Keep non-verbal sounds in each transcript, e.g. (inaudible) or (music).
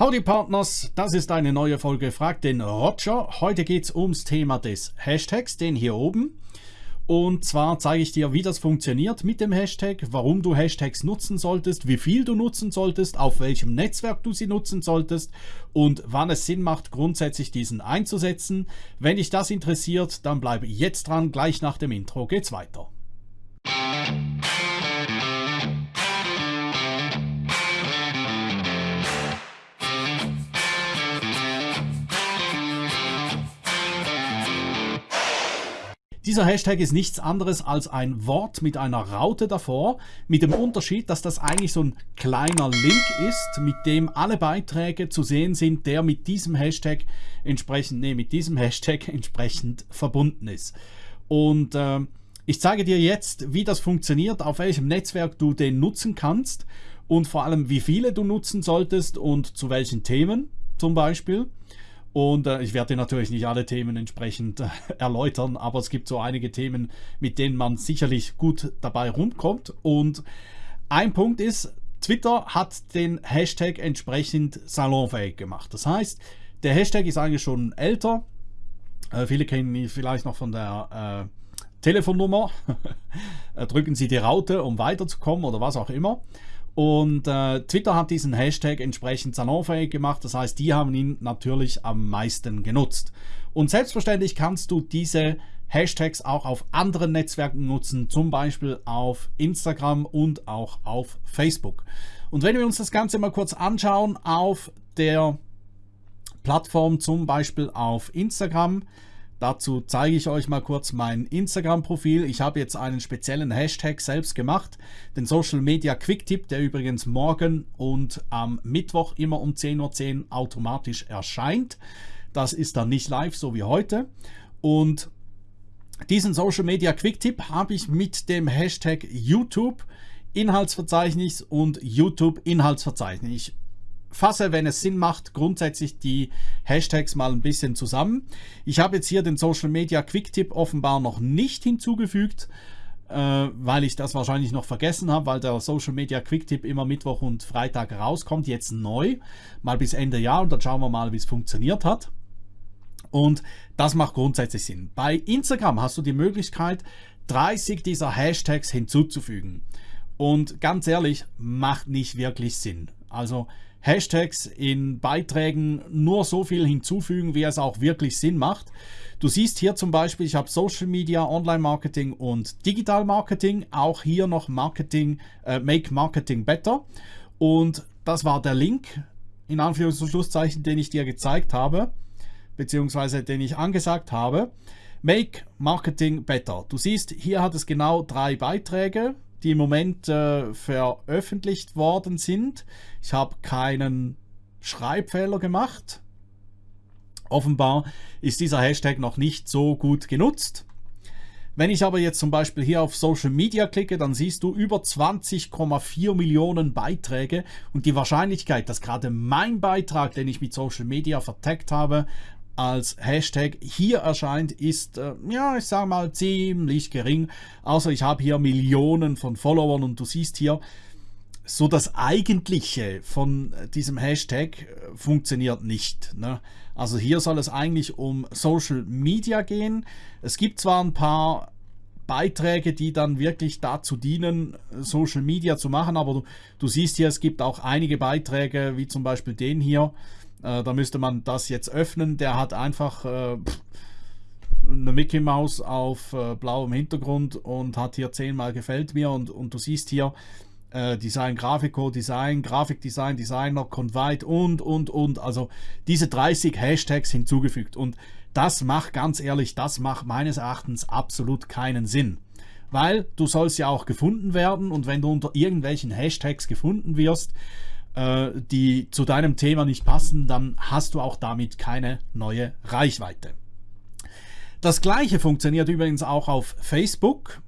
Howdy Partners, das ist eine neue Folge Frag den Roger. Heute geht es ums Thema des Hashtags, den hier oben. Und zwar zeige ich dir, wie das funktioniert mit dem Hashtag, warum du Hashtags nutzen solltest, wie viel du nutzen solltest, auf welchem Netzwerk du sie nutzen solltest und wann es Sinn macht, grundsätzlich diesen einzusetzen. Wenn dich das interessiert, dann bleibe jetzt dran, gleich nach dem Intro geht's weiter. Dieser Hashtag ist nichts anderes als ein Wort mit einer Raute davor, mit dem Unterschied, dass das eigentlich so ein kleiner Link ist, mit dem alle Beiträge zu sehen sind, der mit diesem Hashtag entsprechend, nee, mit diesem Hashtag (laughs) entsprechend verbunden ist. Und äh, ich zeige dir jetzt, wie das funktioniert, auf welchem Netzwerk du den nutzen kannst und vor allem, wie viele du nutzen solltest und zu welchen Themen zum Beispiel. Und äh, ich werde natürlich nicht alle Themen entsprechend äh, erläutern, aber es gibt so einige Themen, mit denen man sicherlich gut dabei rumkommt. Und ein Punkt ist, Twitter hat den Hashtag entsprechend salonfähig gemacht. Das heißt, der Hashtag ist eigentlich schon älter. Äh, viele kennen ihn vielleicht noch von der äh, Telefonnummer. (laughs) Drücken Sie die Raute, um weiterzukommen oder was auch immer. Und äh, Twitter hat diesen Hashtag entsprechend salonfähig gemacht. Das heißt, die haben ihn natürlich am meisten genutzt. Und selbstverständlich kannst du diese Hashtags auch auf anderen Netzwerken nutzen, zum Beispiel auf Instagram und auch auf Facebook. Und wenn wir uns das Ganze mal kurz anschauen auf der Plattform, zum Beispiel auf Instagram, Dazu zeige ich euch mal kurz mein Instagram-Profil. Ich habe jetzt einen speziellen Hashtag selbst gemacht, den Social Media Quick Tip, der übrigens morgen und am Mittwoch immer um 10.10 Uhr automatisch erscheint. Das ist dann nicht live, so wie heute. Und diesen Social Media Quick Tip habe ich mit dem Hashtag YouTube Inhaltsverzeichnis und YouTube Inhaltsverzeichnis. Fasse, wenn es Sinn macht, grundsätzlich die Hashtags mal ein bisschen zusammen. Ich habe jetzt hier den Social Media Quick Tip offenbar noch nicht hinzugefügt, äh, weil ich das wahrscheinlich noch vergessen habe, weil der Social Media Quick Tip immer Mittwoch und Freitag rauskommt, jetzt neu, mal bis Ende Jahr und dann schauen wir mal, wie es funktioniert hat. Und das macht grundsätzlich Sinn. Bei Instagram hast du die Möglichkeit, 30 dieser Hashtags hinzuzufügen. Und ganz ehrlich, macht nicht wirklich Sinn. Also Hashtags in Beiträgen nur so viel hinzufügen, wie es auch wirklich Sinn macht. Du siehst hier zum Beispiel, ich habe Social Media, Online Marketing und Digital Marketing. Auch hier noch Marketing, äh, Make Marketing Better. Und das war der Link, in Anführungs- und Schlusszeichen, den ich dir gezeigt habe, beziehungsweise den ich angesagt habe. Make Marketing Better. Du siehst, hier hat es genau drei Beiträge die im Moment äh, veröffentlicht worden sind. Ich habe keinen Schreibfehler gemacht. Offenbar ist dieser Hashtag noch nicht so gut genutzt. Wenn ich aber jetzt zum Beispiel hier auf Social Media klicke, dann siehst du über 20,4 Millionen Beiträge und die Wahrscheinlichkeit, dass gerade mein Beitrag, den ich mit Social Media vertagt habe, als Hashtag hier erscheint, ist, äh, ja, ich sage mal, ziemlich gering. Außer ich habe hier Millionen von Followern und du siehst hier, so das Eigentliche von diesem Hashtag äh, funktioniert nicht. Ne? Also hier soll es eigentlich um Social Media gehen. Es gibt zwar ein paar Beiträge, die dann wirklich dazu dienen, Social Media zu machen, aber du, du siehst hier, es gibt auch einige Beiträge, wie zum Beispiel den hier, äh, da müsste man das jetzt öffnen. Der hat einfach äh, eine Mickey Maus auf äh, blauem Hintergrund und hat hier zehnmal gefällt mir und, und du siehst hier äh, Design, Grafiko, Design, Grafikdesign, Designer, Convite und, und, und. Also diese 30 Hashtags hinzugefügt und das macht ganz ehrlich, das macht meines Erachtens absolut keinen Sinn. Weil du sollst ja auch gefunden werden und wenn du unter irgendwelchen Hashtags gefunden wirst, äh, die zu deinem Thema nicht passen, dann hast du auch damit keine neue Reichweite. Das gleiche funktioniert übrigens auch auf Facebook.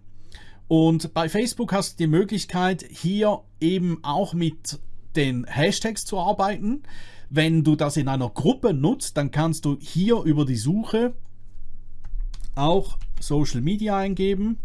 Und bei Facebook hast du die Möglichkeit, hier eben auch mit den Hashtags zu arbeiten. Wenn du das in einer Gruppe nutzt, dann kannst du hier über die Suche auch Social Media eingeben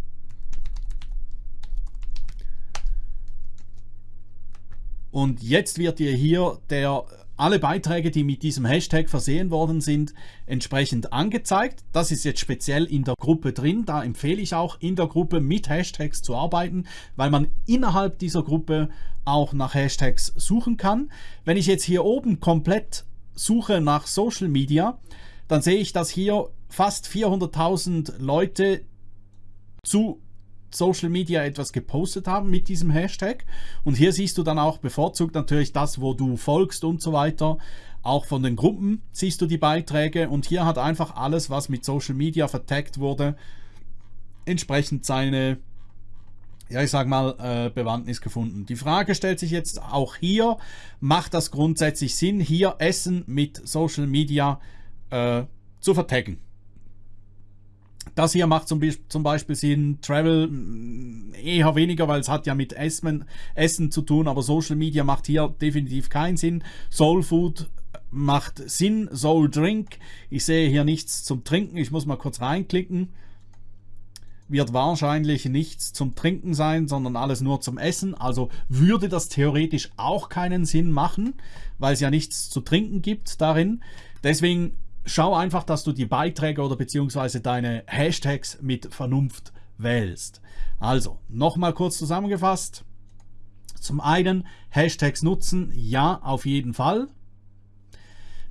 Und jetzt wird dir hier der alle Beiträge, die mit diesem Hashtag versehen worden sind, entsprechend angezeigt. Das ist jetzt speziell in der Gruppe drin. Da empfehle ich auch in der Gruppe mit Hashtags zu arbeiten, weil man innerhalb dieser Gruppe auch nach Hashtags suchen kann. Wenn ich jetzt hier oben komplett suche nach Social Media, dann sehe ich, dass hier fast 400.000 Leute zu Social Media etwas gepostet haben mit diesem Hashtag. Und hier siehst du dann auch bevorzugt natürlich das, wo du folgst und so weiter. Auch von den Gruppen siehst du die Beiträge und hier hat einfach alles, was mit Social Media vertaggt wurde, entsprechend seine, ja ich sag mal, äh, Bewandtnis gefunden. Die Frage stellt sich jetzt auch hier, macht das grundsätzlich Sinn, hier Essen mit Social Media äh, zu vertaggen? Das hier macht zum, zum Beispiel Sinn, Travel mm, eher weniger, weil es hat ja mit Essen, Essen zu tun, aber Social Media macht hier definitiv keinen Sinn. Soul Food macht Sinn, Soul Drink. Ich sehe hier nichts zum Trinken, ich muss mal kurz reinklicken. Wird wahrscheinlich nichts zum Trinken sein, sondern alles nur zum Essen. Also würde das theoretisch auch keinen Sinn machen, weil es ja nichts zu trinken gibt darin. Deswegen schau einfach, dass du die Beiträge oder beziehungsweise deine Hashtags mit Vernunft wählst. Also, nochmal kurz zusammengefasst. Zum einen Hashtags nutzen, ja, auf jeden Fall.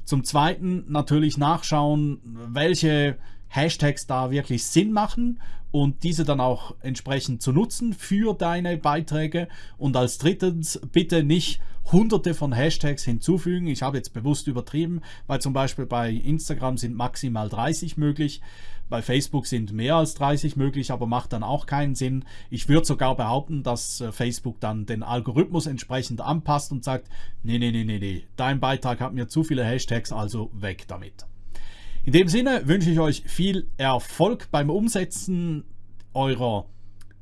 Zum zweiten natürlich nachschauen, welche Hashtags da wirklich Sinn machen und diese dann auch entsprechend zu nutzen für deine Beiträge. Und als drittens bitte nicht hunderte von Hashtags hinzufügen. Ich habe jetzt bewusst übertrieben, weil zum Beispiel bei Instagram sind maximal 30 möglich. Bei Facebook sind mehr als 30 möglich, aber macht dann auch keinen Sinn. Ich würde sogar behaupten, dass äh, Facebook dann den Algorithmus entsprechend anpasst und sagt, nee, nee, nee, nee, nee, dein Beitrag hat mir zu viele Hashtags, also weg damit. In dem Sinne wünsche ich euch viel Erfolg beim Umsetzen eurer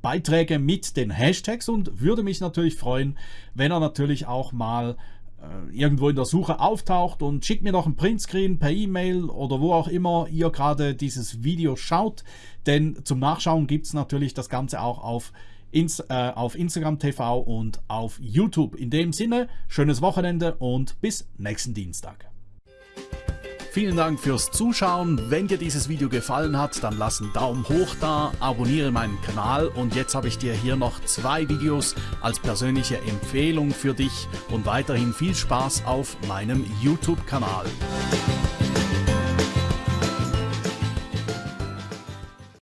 Beiträge mit den Hashtags und würde mich natürlich freuen, wenn er natürlich auch mal äh, irgendwo in der Suche auftaucht und schickt mir noch einen Printscreen per E-Mail oder wo auch immer ihr gerade dieses Video schaut, denn zum Nachschauen gibt es natürlich das Ganze auch auf, Inst äh, auf Instagram TV und auf YouTube. In dem Sinne, schönes Wochenende und bis nächsten Dienstag. Vielen Dank fürs Zuschauen. Wenn dir dieses Video gefallen hat, dann lass einen Daumen hoch da, abonniere meinen Kanal und jetzt habe ich dir hier noch zwei Videos als persönliche Empfehlung für dich und weiterhin viel Spaß auf meinem YouTube-Kanal.